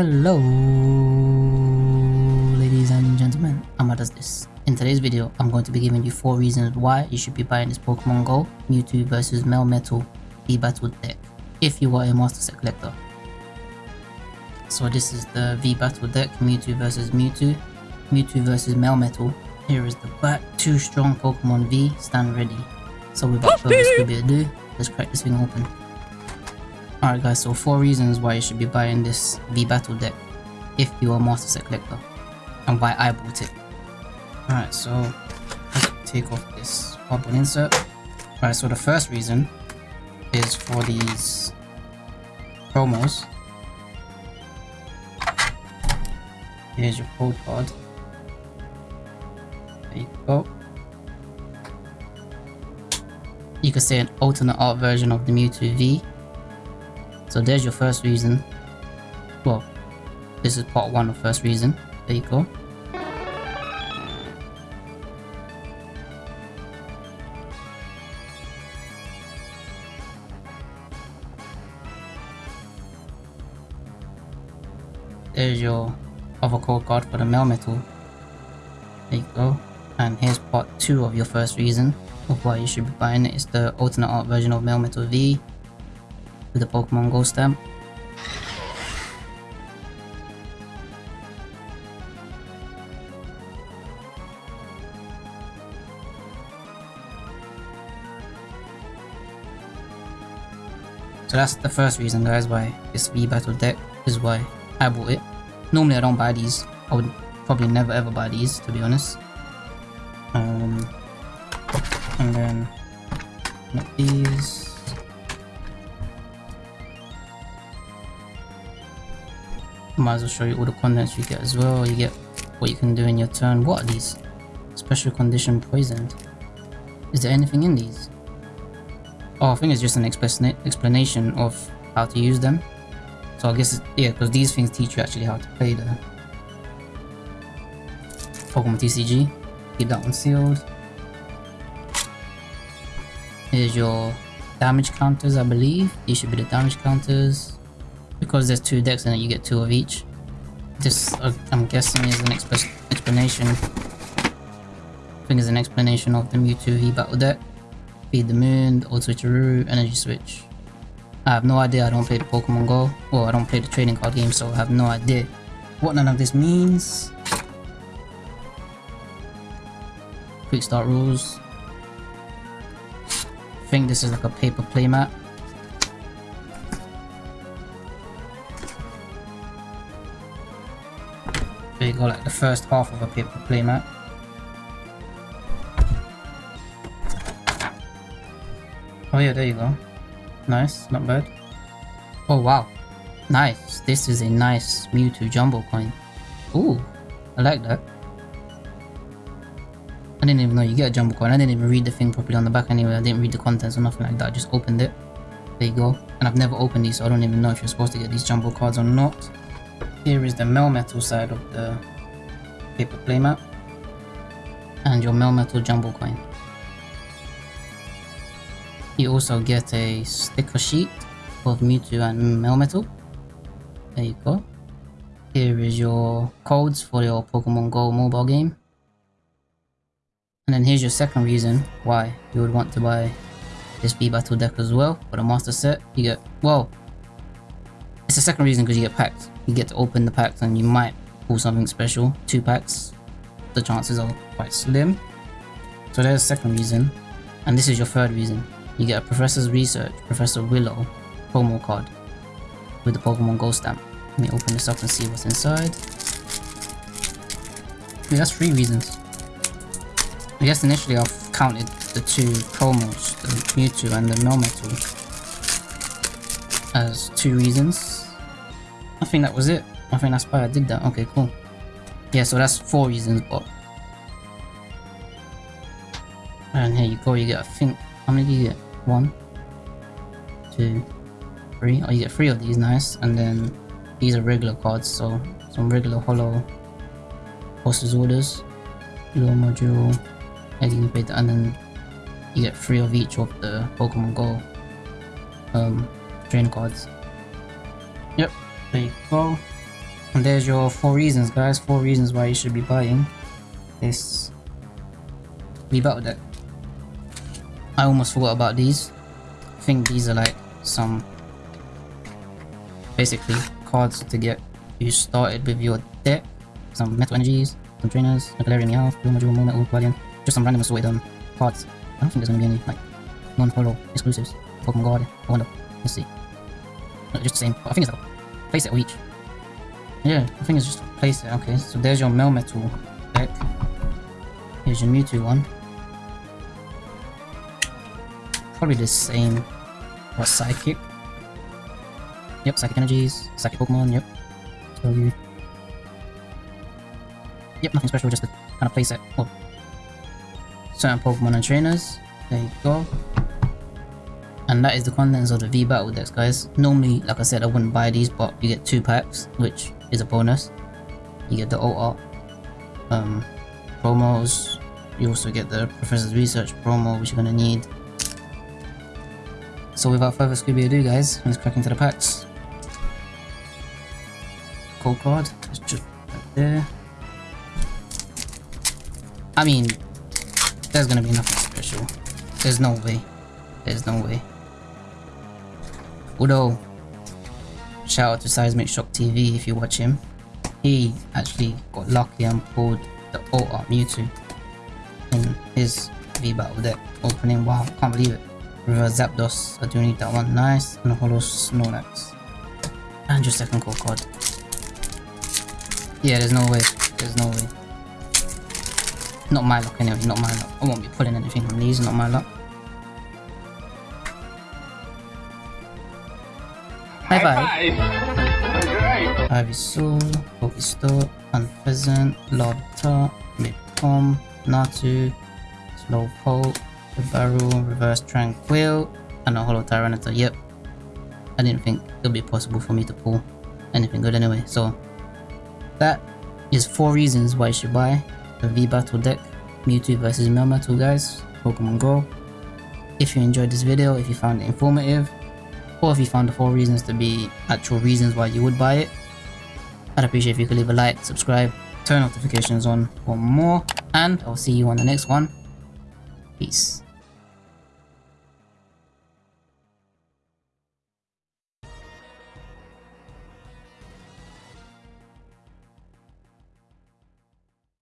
Hello, ladies and gentlemen, Amma does this. In today's video, I'm going to be giving you 4 reasons why you should be buying this Pokemon Go Mewtwo vs Melmetal V-Battle deck, if you are a Master Set collector. So this is the V-Battle deck, Mewtwo vs Mewtwo, Mewtwo vs Melmetal. Here is the back, 2 strong Pokemon V, stand ready. So without further ado, let's crack this thing open. Alright guys, so 4 reasons why you should be buying this V-Battle deck if you are a Master Set collector and why I bought it. Alright, so let's take off this bubble insert. Alright, so the first reason is for these promos. Here's your code card. There you go. You an alternate art version of the Mewtwo V so there's your first reason. Well, this is part one of first reason. There you go. There's your other code card for the Melmetal. There you go. And here's part 2 of your first reason of why you should be buying it. It's the alternate art version of Melmetal V the Pokemon Go stamp. So that's the first reason guys why this V-Battle deck is why I bought it. Normally I don't buy these. I would probably never ever buy these to be honest. Um, and then these. Might as well show you all the contents you get as well. You get what you can do in your turn. What are these? Special condition poisoned. Is there anything in these? Oh, I think it's just an explanation of how to use them. So I guess, yeah, because these things teach you actually how to play the Pokemon TCG. Keep that one sealed. Here's your damage counters, I believe. These should be the damage counters because there's two decks it, you get two of each. This, uh, I'm guessing, is an explanation. I think it's an explanation of the Mewtwo V Battle deck. Feed the Moon, the Old Switcheroo, Energy Switch. I have no idea, I don't play the Pokemon Go. Well, I don't play the trading card game, so I have no idea what none of this means. Quick start rules. I think this is like a paper playmat. Go, like the first half of a paper playmat. Oh yeah, there you go. Nice, not bad. Oh wow, nice. This is a nice Mewtwo Jumbo coin. Ooh, I like that. I didn't even know you get a Jumbo coin. I didn't even read the thing properly on the back anyway. I didn't read the contents or nothing like that. I just opened it. There you go. And I've never opened these, so I don't even know if you're supposed to get these Jumbo cards or not. Here is the Melmetal side of the paper playmat and your Melmetal Jumbo coin. You also get a sticker sheet of Mewtwo and Melmetal. There you go. Here is your codes for your Pokemon Go mobile game. And then here's your second reason why you would want to buy this V-Battle deck as well for the master set. You get, well, it's the second reason because you get packs. You get to open the packs and you might pull something special. Two packs, the chances are quite slim. So there's the second reason. And this is your third reason. You get a Professor's Research, Professor Willow promo card with the Pokemon Go stamp. Let me open this up and see what's inside. Yeah, that's three reasons. I guess initially I've counted the two promos, the Mewtwo and the Melmetal, as two reasons. I think that was it. I think that's why I did that. Okay, cool. Yeah, so that's four reasons, but... And here you go, you get, I think... How many do you get? One? Two? Three? Oh, you get three of these, nice. And then these are regular cards, so some regular holo Posters orders. Little module, beta, and then you get three of each of the Pokemon Go um, trainer cards. Yep, there you go. And there's your four reasons, guys. Four reasons why you should be buying this V Battle deck. I almost forgot about these. I think these are like some basically cards to get you started with your deck. Some metal energies, some trainers, a Galarian Meowth, Blue Moon Metal, Guardian. Just some random assorted um, cards. I don't think there's gonna be any like non-polo exclusives. Pokemon Guard. I wonder. Let's see. No, just the same. I think it's like a it, each. Yeah, I think it's just place it. Okay, so there's your Melmetal deck. Here's your Mewtwo one. Probably the same. What Psychic? Yep, Psychic Energies, Psychic Pokemon, yep. So you. Yep, nothing special, just a kind of playset. Oh. Certain Pokemon and trainers. There you go. And that is the contents of the V Battle decks, guys. Normally, like I said, I wouldn't buy these, but you get two packs, which is a bonus. You get the old art um, promos. You also get the Professor's Research promo, which you're gonna need. So without further Scooby ado, guys, let's crack into the packs. Code card, it's just right there. I mean, there's gonna be nothing special. There's no way. There's no way. Although, shout out to Seismic Shock TV if you watch him. He actually got lucky and pulled the Alt Art Mewtwo in his V-Battle deck opening. Wow, can't believe it. Reverse Zapdos, I do need that one. Nice. And a Holo Snorlax. And your second code card. Yeah, there's no way. There's no way. Not my luck anyway, not my luck. I won't be pulling anything from these, not my luck. Five. Ivysaur, Pokestop, Unfezant, Larvitar, Midcom, Natu, Slowpoke, the Barrel, Reverse Tranquill, and a Holo Tyranitar. Yep. I didn't think it would be possible for me to pull anything good anyway, so that is four reasons why you should buy the V-Battle deck, Mewtwo vs Melmetal guys, Pokemon Go. If you enjoyed this video, if you found it informative, or if you found the four reasons to be actual reasons why you would buy it, I'd appreciate if you could leave a like, subscribe, turn notifications on for more, and I'll see you on the next one. Peace.